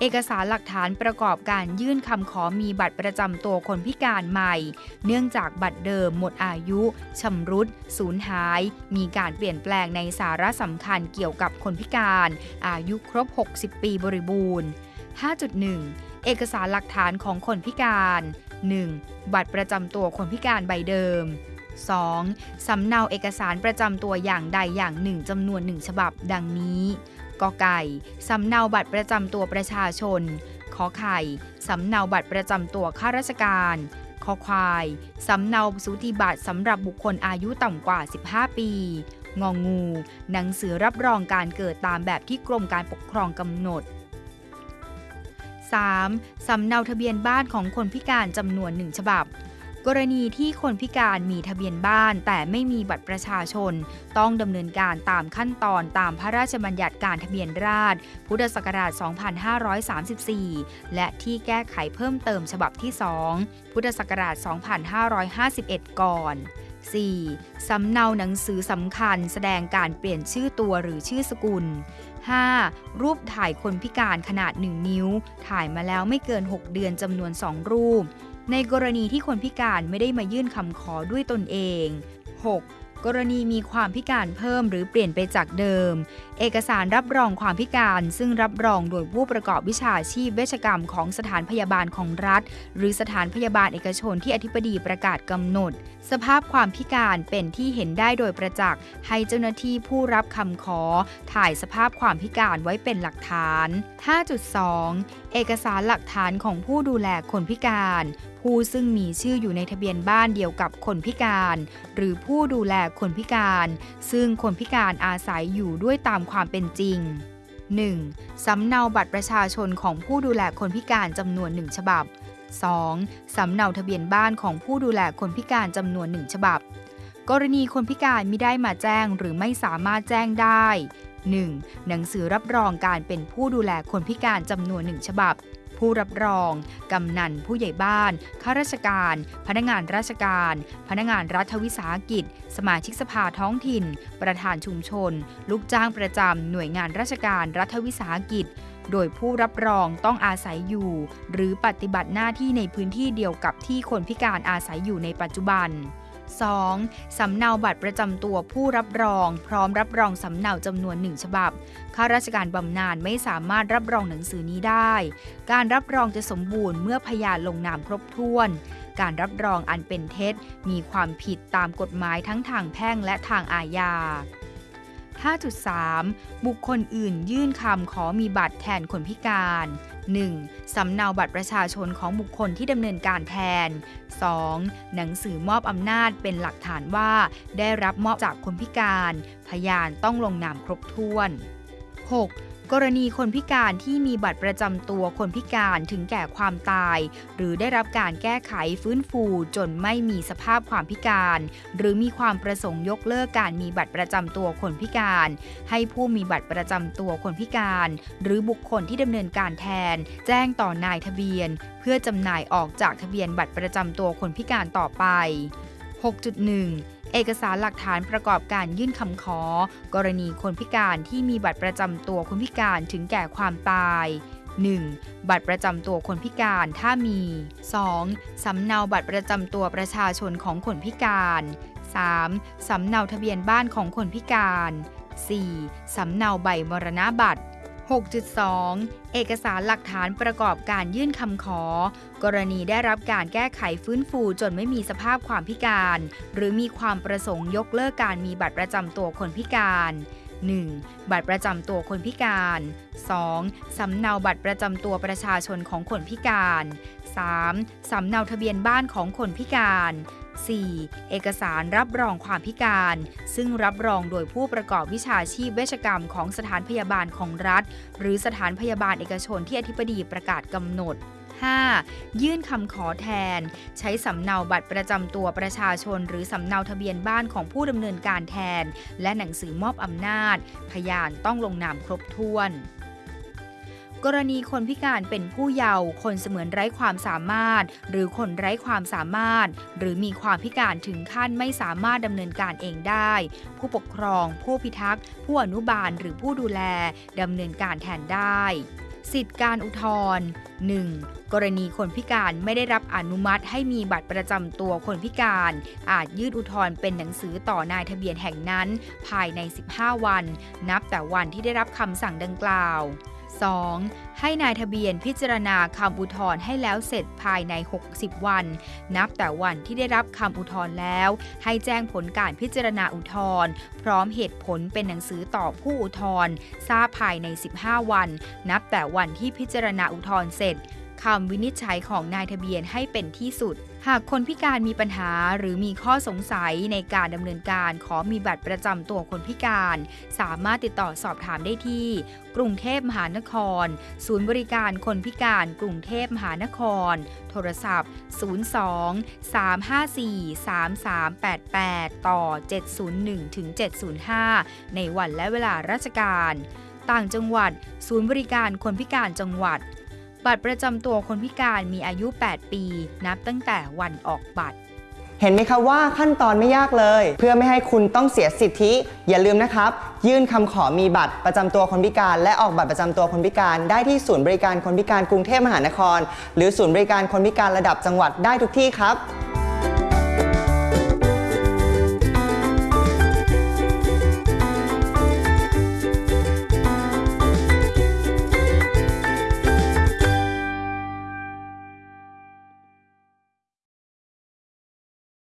เอกสารหลักฐานประกอบการยื่นคำขอมีบัตรประจำตัวคนพิการใหม่ เนื่องจากบัตรเดิมหมดอายุชำรุดสูญหาย มีการเปลี่ยนแปลงในสาระสำคัญเกี่ยวกับคนพิการ อายุครบ 60 ปีบริบูรณ์ 5.1 เอกสารหลักฐานของคนพิการ 1. บัตรประจำตัวคนพิการใบเดิม 2. สำเนาเอกสารประจำตัวอย่างใดอย่างหนึ่งจำนวนหนึ่งฉบับดังนี้ กอไก่สำเนาบัตรประจำตัวประชาชน ขอไข่สำเนาบัตรประจำตัวข้าราชการคอควาย สำเนาสูติบัตรสำหรับบุคคลอายุต่ำกว่า 15 ปี งองูหนังสือรับรองการเกิดตามแบบที่กรมการปกครองกำหนด 3. สำเนาทะเบียนบ้านของคนพิการจำนวนหนึ่งฉบับ กรณีที่คนพิการมีทะเบียนบ้าน แต่ไม่มีบัตรประชาชน ต้องดำเนินการตามขั้นตอนตามพระราชบัญญัติการทะเบียนราษฎรพุทธศักราช 2534 และที่แก้ไขเพิ่มเติมฉบับที่ 2 พุทธศักราช 2551 ก่อน 4. สำเนาหนังสือสำคัญแสดงการเปลี่ยนชื่อตัวหรือชื่อสกุล 5. รูปถ่ายคนพิการขนาด 1 นิ้ว ถ่ายมาแล้วไม่เกิน 6 เดือนจำนวน 2 รูป ในกรณีที่คนพิการไม่ได้มายื่นคำขอด้วยตนเอง 6. กรณีมีความพิการเพิ่มหรือเปลี่ยนไปจากเดิม เอกสารรับรองความพิการ ซึ่งรับรองโดยผู้ประกอบวิชาชีพเวชกรรมของสถานพยาบาลของรัฐ หรือสถานพยาบาลเอกชนที่อธิบดีประกาศกำหนด สภาพความพิการเป็นที่เห็นได้โดยประจักษ์ให้เจ้าหน้าที่ผู้รับคำขอ ถ่ายสภาพความพิการไว้เป็นหลักฐาน 5.2 เอกสารหลักฐานของผู้ดูแลคนพิการ ผู้ซึ่งมีชื่ออยู่ในทะเบียนบ้านเดียวกับคนพิการ หรือผู้ดูแลคนพิการ ซึ่งคนพิการอาศัยอยู่ด้วยตามความเป็นจริง 1. สำเนาบัตรประชาชนของผู้ดูแลคนพิการจำนวนหนึ่งฉบับ 2. สำเนาทะเบียนบ้านของผู้ดูแลคนพิการจำนวนหนึ่งฉบับ กรณีคนพิการไม่ได้มาแจ้งหรือไม่สามารถแจ้งได้ 1. หนังสือรับรองการเป็นผู้ดูแลคนพิการจำนวนหนึ่งฉบับ ผู้รับรอง กำนันผู้ใหญ่บ้าน ข้าราชการ พนักงานราชการ พนักงานรัฐวิสาหกิจ สมาชิกสภาท้องถิ่น ประธานชุมชน ลูกจ้างประจำหน่วยงานราชการรัฐวิสาหกิจ โดยผู้รับรองต้องอาศัยอยู่ หรือปฏิบัติหน้าที่ในพื้นที่เดียวกับที่คนพิการอาศัยอยู่ในปัจจุบัน 2. สำเนาบัตรประจำตัวผู้รับรอง พร้อมรับรองสำเนาจำนวนหนึ่งฉบับ ข้าราชการบำนาญไม่สามารถรับรองหนังสือนี้ได้ การรับรองจะสมบูรณ์เมื่อพยานลงนามครบถ้วน การรับรองอันเป็นเท็จ มีความผิดตามกฎหมายทั้งทางแพ่งและทางอาญา 5.3 บุคคลอื่นยื่นคำขอมีบัตรแทนคนพิการ 1. สำเนาบัตรประชาชนของบุคคลที่ดำเนินการแทน 2. หนังสือมอบอำนาจเป็นหลักฐานว่า ได้รับมอบจากคนพิการ พยานต้องลงนามครบถ้วน 6. กรณีคนพิการที่มีบัตรประจำตัวคนพิการถึงแก่ความตาย หรือได้รับการแก้ไขฟื้นฟูจนไม่มีสภาพความพิการ หรือมีความประสงค์ยกเลิกการมีบัตรประจำตัวคนพิการ ให้ผู้มีบัตรประจำตัวคนพิการ หรือบุคคลที่ดำเนินการแทน แจ้งต่อนายทะเบียน เพื่อจำหน่ายออกจากทะเบียนบัตรประจำตัวคนพิการต่อไป 6.1 เอกสารหลักฐานประกอบการยื่นคำขอ กรณีคนพิการที่มีบัตรประจำตัวคนพิการถึงแก่ความตาย 1. บัตรประจำตัวคนพิการถ้ามี 2. สำเนาบัตรประจำตัวประชาชนของคนพิการ 3. สำเนาทะเบียนบ้านของคนพิการ 4. สำเนาใบมรณบัตร 6.2 เอกสารหลักฐานประกอบการยื่นคำขอ กรณีได้รับการแก้ไขฟื้นฟูจนไม่มีสภาพความพิการ หรือมีความประสงค์ยกเลิกการมีบัตรประจำตัวคนพิการ 1. บัตรประจำตัวคนพิการ 2. สำเนาบัตรประจำตัวประชาชนของคนพิการ 3. สำเนาทะเบียนบ้านของคนพิการ 4. เอกสารรับรองความพิการ ซึ่งรับรองโดยผู้ประกอบวิชาชีพเวชกรรมของสถานพยาบาลของรัฐ หรือสถานพยาบาลเอกชนที่อธิบดีประกาศกำหนด 5. ยื่นคำขอแทน ใช้สำเนาบัตรประจำตัวประชาชน หรือสำเนาทะเบียนบ้านของผู้ดำเนินการแทน และหนังสือมอบอำนาจ พยานต้องลงนามครบถ้วน กรณีคนพิการเป็นผู้เยาว์คนเสมือนไร้ความสามารถ หรือคนไร้ความสามารถ หรือมีความพิการถึงขั้นไม่สามารถดำเนินการเองได้ ผู้ปกครอง ผู้พิทักษ์ ผู้อนุบาลหรือผู้ดูแลดำเนินการแทนได้ สิทธิการอุทธรณ์ 1. กรณีคนพิการไม่ได้รับอนุมัติให้มีบัตรประจำตัวคนพิการ อาจยื่นอุทธรณ์เป็นหนังสือต่อนายทะเบียนแห่งนั้น ภายใน 15 วัน นับแต่วันที่ได้รับคำสั่งดังกล่าว 2. ให้นายทะเบียนพิจารณาคำอุทธรณ์ให้แล้วเสร็จภายใน 60 วัน นับแต่วันที่ได้รับคำอุทธรณ์แล้ว ให้แจ้งผลการพิจารณาอุทธรณ์พร้อมเหตุผลเป็นหนังสือต่อผู้อุทธรณ์ทราบภายใน 15 วัน นับแต่วันที่พิจารณาอุทธรณ์เสร็จ คำวินิจฉัยของนายทะเบียนให้เป็นที่สุด หากคนพิการมีปัญหาหรือมีข้อสงสัยในการดำเนินการขอมีบัตรประจำตัวคนพิการ สามารถติดต่อสอบถามได้ที่ กรุงเทพมหานคร ศูนย์บริการคนพิการกรุงเทพมหานคร โทรศัพท์ 02 354 3388 ต่อ 701ถึง705 ในวันและเวลาราชการ ต่างจังหวัด ศูนย์บริการคนพิการจังหวัด บัตรประจำตัวคนพิการมีอายุ 8 ปี นับตั้งแต่วันออกบัตร เห็นไหมครับว่าขั้นตอนไม่ยากเลย เพื่อไม่ให้คุณต้องเสียสิทธิ อย่าลืมนะครับ ยื่นคำขอมีบัตรประจำตัวคนพิการ และออกบัตรประจำตัวคนพิการ ได้ที่ศูนย์บริการคนพิการกรุงเทพมหานคร หรือศูนย์บริการคนพิการระดับจังหวัดได้ทุกที่ครับ